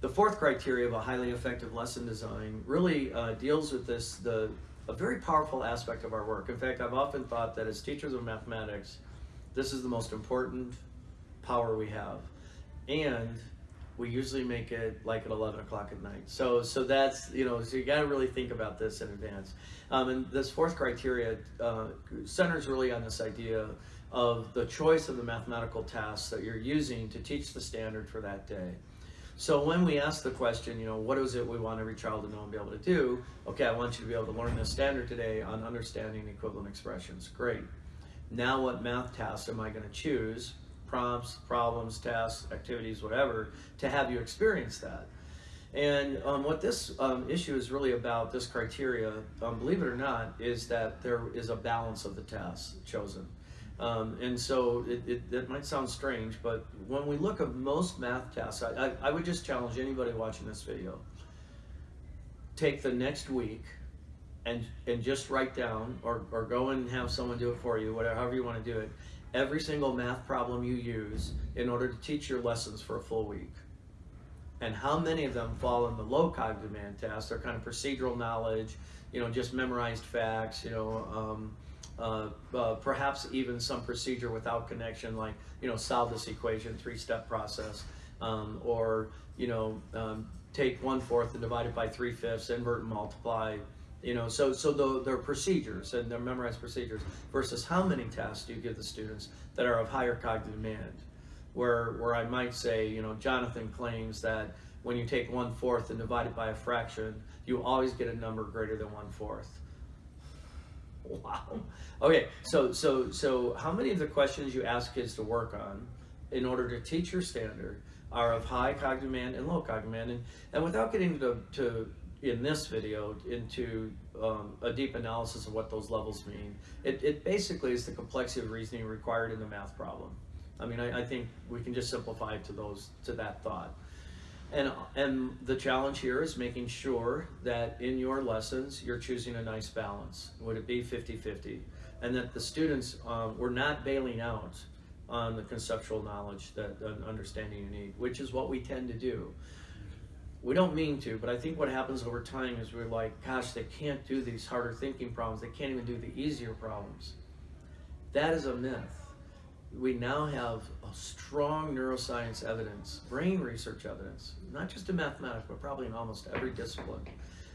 the fourth criteria of a highly effective lesson design really uh, deals with this, the a very powerful aspect of our work. In fact, I've often thought that as teachers of mathematics, this is the most important power we have. And we usually make it like at 11 o'clock at night. So, so that's, you know, so you got to really think about this in advance. Um, and this fourth criteria uh, centers really on this idea of the choice of the mathematical tasks that you're using to teach the standard for that day. So when we ask the question, you know, what is it we want every child to know and be able to do? Okay, I want you to be able to learn this standard today on understanding equivalent expressions. Great. Now what math tasks am I going to choose? Prompts, problems, tasks, activities, whatever, to have you experience that. And um, what this um, issue is really about, this criteria, um, believe it or not, is that there is a balance of the tasks chosen. Um, and so it, it, it, might sound strange, but when we look at most math tasks, I, I, I, would just challenge anybody watching this video. Take the next week and, and just write down or, or go and have someone do it for you, whatever, however you want to do it, every single math problem you use in order to teach your lessons for a full week. And how many of them fall in the low cognitive demand tasks? They're kind of procedural knowledge, you know, just memorized facts, you know, um, uh, uh, perhaps even some procedure without connection, like you know, solve this equation, three-step process, um, or you know, um, take one fourth and divide it by three fifths, invert and multiply. You know, so so the, they're procedures and they're memorized procedures versus how many tasks do you give the students that are of higher cognitive demand, where where I might say, you know, Jonathan claims that when you take one fourth and divide it by a fraction, you always get a number greater than one fourth Wow. Okay, so so so how many of the questions you ask kids to work on in order to teach your standard are of high cognitive demand and low cognitive demand? And, and without getting to, to in this video into um, a deep analysis of what those levels mean, it, it basically is the complexity of reasoning required in the math problem. I mean, I, I think we can just simplify to those to that thought. And, and the challenge here is making sure that in your lessons, you're choosing a nice balance. Would it be 50-50? And that the students, um, we're not bailing out on the conceptual knowledge that understanding you need, which is what we tend to do. We don't mean to, but I think what happens over time is we're like, gosh, they can't do these harder thinking problems. They can't even do the easier problems. That is a myth we now have a strong neuroscience evidence, brain research evidence, not just in mathematics, but probably in almost every discipline,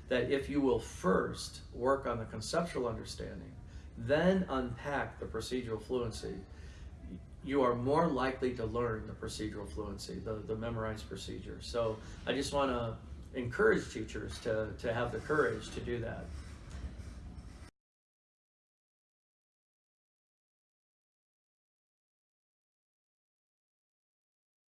that if you will first work on the conceptual understanding, then unpack the procedural fluency, you are more likely to learn the procedural fluency, the, the memorized procedure. So I just want to encourage teachers to, to have the courage to do that.